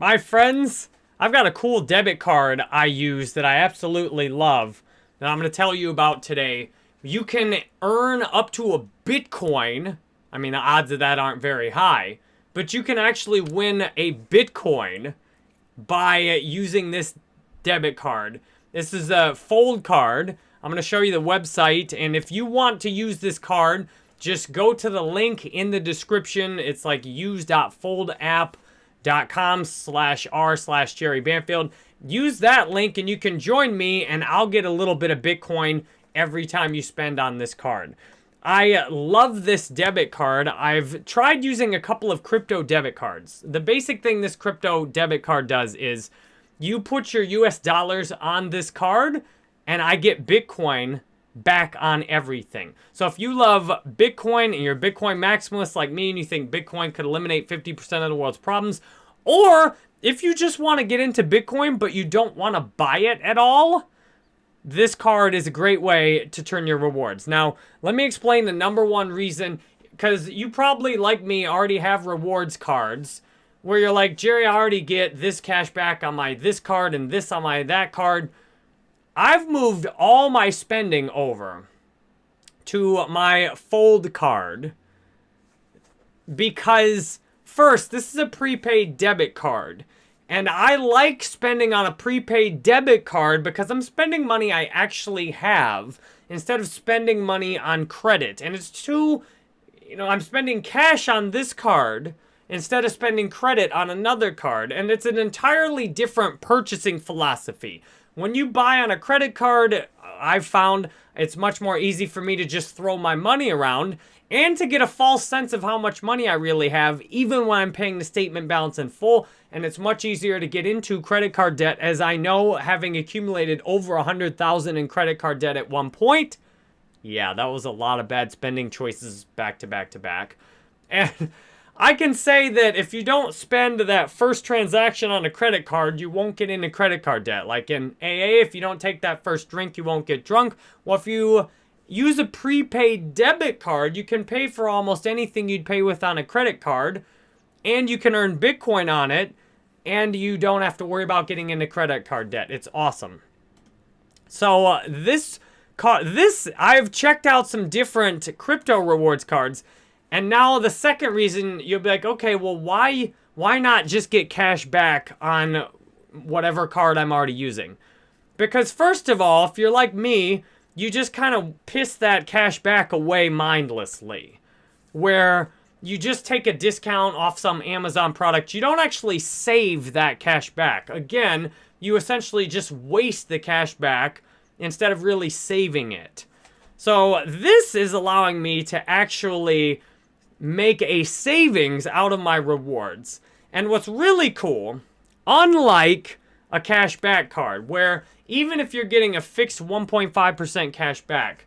My friends, I've got a cool debit card I use that I absolutely love that I'm going to tell you about today. You can earn up to a Bitcoin. I mean, the odds of that aren't very high. But you can actually win a Bitcoin by using this debit card. This is a fold card. I'm going to show you the website. And if you want to use this card, just go to the link in the description. It's like use.foldapp.com com slash r slash Jerry Banfield. Use that link and you can join me and I'll get a little bit of Bitcoin every time you spend on this card. I love this debit card. I've tried using a couple of crypto debit cards. The basic thing this crypto debit card does is you put your US dollars on this card and I get Bitcoin back on everything. So if you love Bitcoin and you're a Bitcoin maximalist like me and you think Bitcoin could eliminate 50% of the world's problems, or if you just want to get into Bitcoin but you don't want to buy it at all, this card is a great way to turn your rewards. Now, let me explain the number one reason, because you probably, like me, already have rewards cards where you're like, Jerry, I already get this cash back on my this card and this on my that card. I've moved all my spending over to my fold card because first, this is a prepaid debit card. And I like spending on a prepaid debit card because I'm spending money I actually have instead of spending money on credit. And it's too, you know, I'm spending cash on this card instead of spending credit on another card. And it's an entirely different purchasing philosophy. When you buy on a credit card, I've found it's much more easy for me to just throw my money around and to get a false sense of how much money I really have, even when I'm paying the statement balance in full. And it's much easier to get into credit card debt, as I know, having accumulated over 100000 in credit card debt at one point. Yeah, that was a lot of bad spending choices back to back to back. And I can say that if you don't spend that first transaction on a credit card, you won't get into credit card debt. Like in AA, if you don't take that first drink, you won't get drunk. Well, if you use a prepaid debit card, you can pay for almost anything you'd pay with on a credit card, and you can earn Bitcoin on it, and you don't have to worry about getting into credit card debt. It's awesome. So uh, this card, this I've checked out some different crypto rewards cards and now the second reason you'll be like, okay, well, why why not just get cash back on whatever card I'm already using? Because first of all, if you're like me, you just kind of piss that cash back away mindlessly. Where you just take a discount off some Amazon product. You don't actually save that cash back. Again, you essentially just waste the cash back instead of really saving it. So this is allowing me to actually make a savings out of my rewards. And what's really cool, unlike a cash back card, where even if you're getting a fixed 1.5% cash back,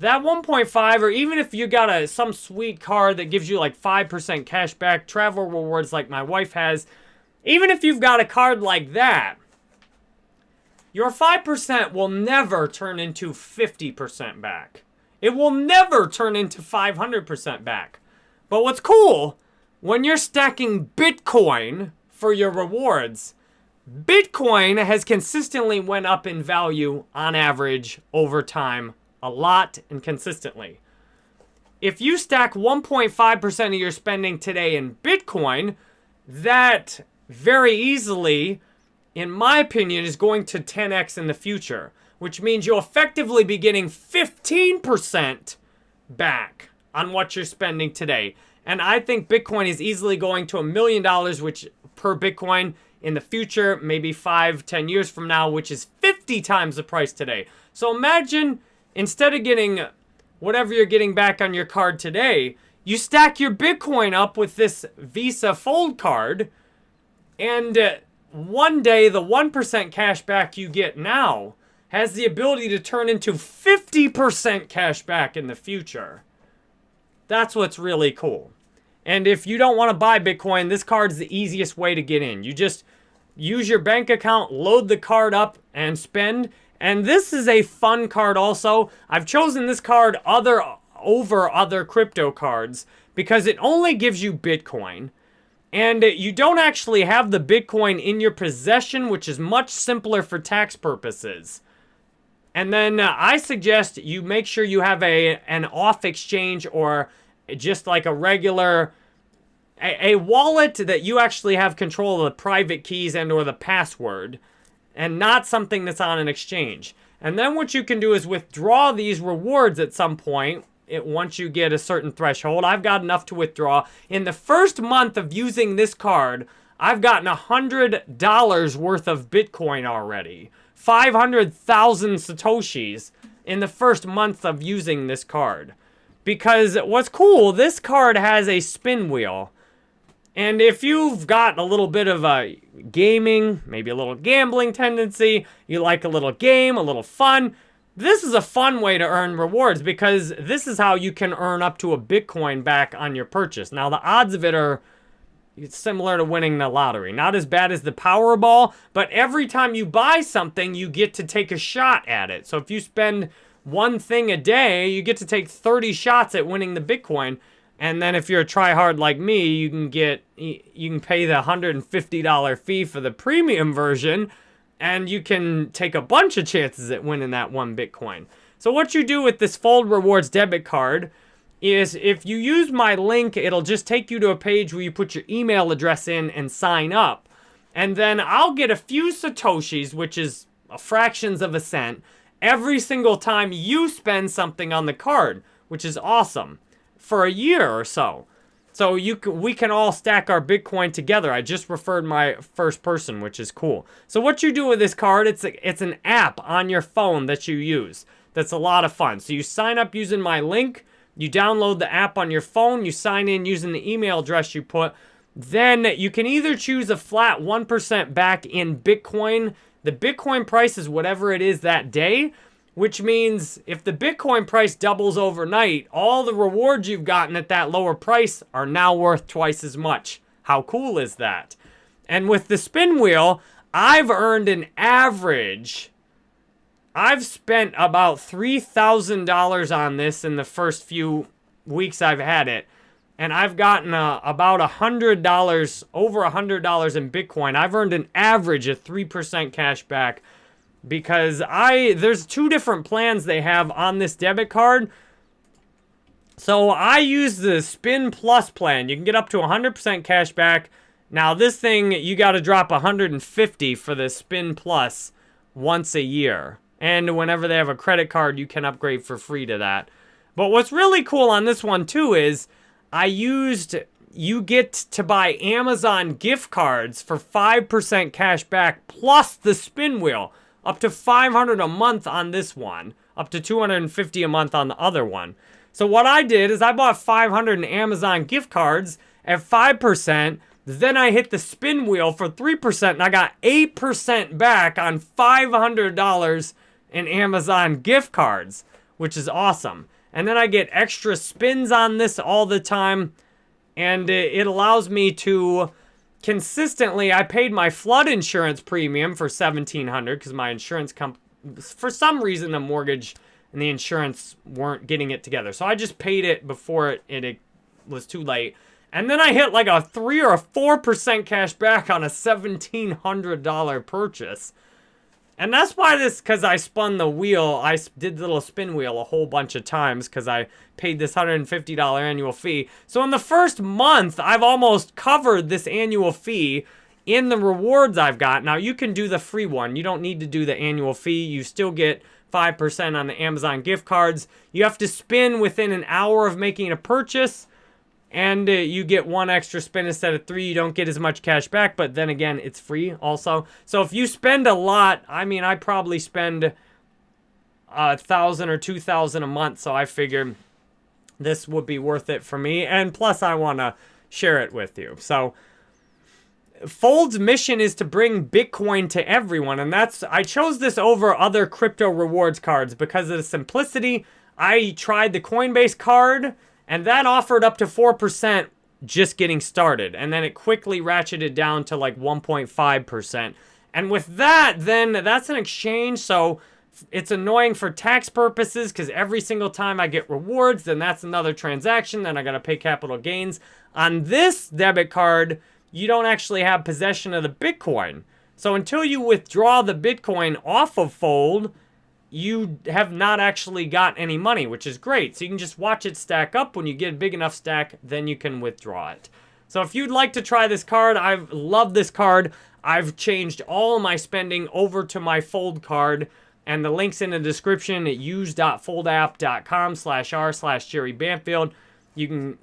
that 1.5 or even if you got a some sweet card that gives you like 5% cash back, travel rewards like my wife has, even if you've got a card like that, your 5% will never turn into 50% back. It will never turn into 500% back. But what's cool, when you're stacking Bitcoin for your rewards, Bitcoin has consistently went up in value on average over time a lot and consistently. If you stack 1.5% of your spending today in Bitcoin, that very easily, in my opinion, is going to 10x in the future, which means you'll effectively be getting 15% back on what you're spending today. And I think Bitcoin is easily going to a million dollars, which per Bitcoin in the future, maybe five, ten years from now, which is 50 times the price today. So imagine instead of getting whatever you're getting back on your card today, you stack your Bitcoin up with this Visa Fold card, and uh, one day the 1% cash back you get now has the ability to turn into 50% cash back in the future. That's what's really cool. And if you don't want to buy Bitcoin, this card is the easiest way to get in. You just use your bank account, load the card up, and spend. And this is a fun card also. I've chosen this card other over other crypto cards because it only gives you Bitcoin. And you don't actually have the Bitcoin in your possession, which is much simpler for tax purposes. And then uh, I suggest you make sure you have a an off exchange or just like a regular a, a wallet that you actually have control of the private keys and or the password and not something that's on an exchange. And then what you can do is withdraw these rewards at some point it, once you get a certain threshold. I've got enough to withdraw. In the first month of using this card, I've gotten $100 worth of Bitcoin already. 500,000 Satoshis in the first month of using this card. Because what's cool, this card has a spin wheel. And if you've got a little bit of a gaming, maybe a little gambling tendency, you like a little game, a little fun, this is a fun way to earn rewards because this is how you can earn up to a Bitcoin back on your purchase. Now, the odds of it are it's similar to winning the lottery. Not as bad as the Powerball, but every time you buy something, you get to take a shot at it. So if you spend one thing a day, you get to take 30 shots at winning the Bitcoin. And then if you're a tryhard like me, you can get you can pay the $150 fee for the premium version and you can take a bunch of chances at winning that one Bitcoin. So what you do with this Fold Rewards debit card is if you use my link, it'll just take you to a page where you put your email address in and sign up. And then I'll get a few Satoshis, which is fractions of a cent, every single time you spend something on the card, which is awesome, for a year or so. So you can, we can all stack our Bitcoin together. I just referred my first person, which is cool. So what you do with this card, it's, a, it's an app on your phone that you use. That's a lot of fun. So you sign up using my link, you download the app on your phone, you sign in using the email address you put. Then you can either choose a flat 1% back in Bitcoin. The Bitcoin price is whatever it is that day, which means if the Bitcoin price doubles overnight, all the rewards you've gotten at that lower price are now worth twice as much. How cool is that? And with the spin wheel, I've earned an average I've spent about $3,000 on this in the first few weeks I've had it. And I've gotten uh, about $100, over $100 in Bitcoin. I've earned an average of 3% cash back because I there's two different plans they have on this debit card. So I use the Spin Plus plan. You can get up to 100% cash back. Now this thing, you got to drop 150 for the Spin Plus once a year. And whenever they have a credit card, you can upgrade for free to that. But what's really cool on this one too is I used, you get to buy Amazon gift cards for 5% cash back plus the spin wheel. Up to 500 a month on this one. Up to 250 a month on the other one. So what I did is I bought 500 in Amazon gift cards at 5%. Then I hit the spin wheel for 3% and I got 8% back on $500 and Amazon gift cards, which is awesome. And then I get extra spins on this all the time. And it allows me to consistently, I paid my flood insurance premium for 1700 because my insurance company, for some reason, the mortgage and the insurance weren't getting it together. So I just paid it before it, it, it was too late. And then I hit like a 3 or a 4% cash back on a $1,700 purchase. And that's why this, because I spun the wheel, I did the little spin wheel a whole bunch of times because I paid this $150 annual fee. So in the first month, I've almost covered this annual fee in the rewards I've got. Now, you can do the free one. You don't need to do the annual fee. You still get 5% on the Amazon gift cards. You have to spin within an hour of making a purchase and uh, you get one extra spin instead of three. You don't get as much cash back, but then again, it's free also. So if you spend a lot, I mean, I probably spend a thousand or two thousand a month, so I figured this would be worth it for me. And plus, I want to share it with you. So Fold's mission is to bring Bitcoin to everyone, and that's I chose this over other crypto rewards cards because of the simplicity. I tried the Coinbase card and that offered up to 4% just getting started. And then it quickly ratcheted down to like 1.5%. And with that, then that's an exchange. So it's annoying for tax purposes because every single time I get rewards, then that's another transaction. Then I got to pay capital gains. On this debit card, you don't actually have possession of the Bitcoin. So until you withdraw the Bitcoin off of Fold, you have not actually got any money, which is great. So you can just watch it stack up. When you get a big enough stack, then you can withdraw it. So if you'd like to try this card, I love this card. I've changed all my spending over to my Fold card. And the link's in the description at use.foldapp.com slash r slash Jerry Banfield. You can,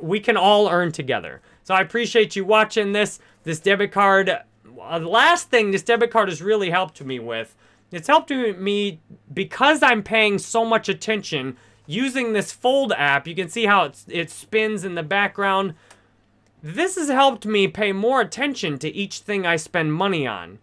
we can all earn together. So I appreciate you watching this. This debit card, uh, the last thing this debit card has really helped me with it's helped me because I'm paying so much attention using this Fold app. You can see how it, it spins in the background. This has helped me pay more attention to each thing I spend money on.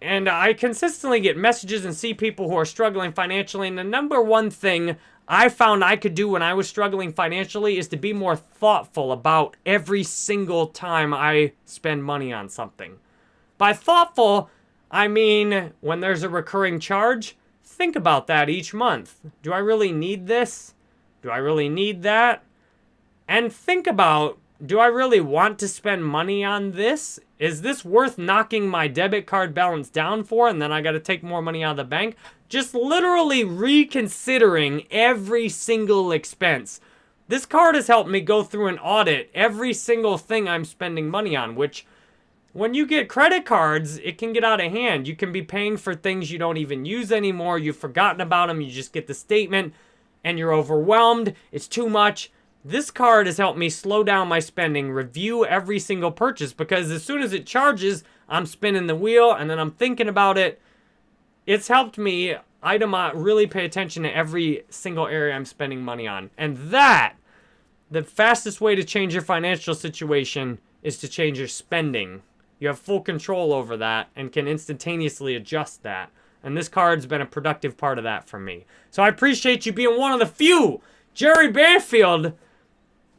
And I consistently get messages and see people who are struggling financially. And the number one thing I found I could do when I was struggling financially is to be more thoughtful about every single time I spend money on something. By thoughtful, I mean, when there's a recurring charge, think about that each month. Do I really need this? Do I really need that? And think about, do I really want to spend money on this? Is this worth knocking my debit card balance down for and then I got to take more money out of the bank? Just literally reconsidering every single expense. This card has helped me go through and audit every single thing I'm spending money on, which when you get credit cards, it can get out of hand. You can be paying for things you don't even use anymore. You've forgotten about them. You just get the statement and you're overwhelmed. It's too much. This card has helped me slow down my spending, review every single purchase because as soon as it charges, I'm spinning the wheel and then I'm thinking about it. It's helped me item really pay attention to every single area I'm spending money on. And that, the fastest way to change your financial situation is to change your spending. You have full control over that and can instantaneously adjust that. And this card's been a productive part of that for me. So I appreciate you being one of the few Jerry Banfield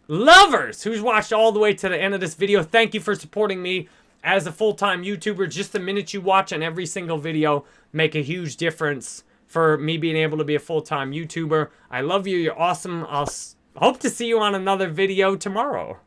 lovers who's watched all the way to the end of this video. Thank you for supporting me as a full-time YouTuber. Just the minute you watch on every single video make a huge difference for me being able to be a full-time YouTuber. I love you. You're awesome. I'll hope to see you on another video tomorrow.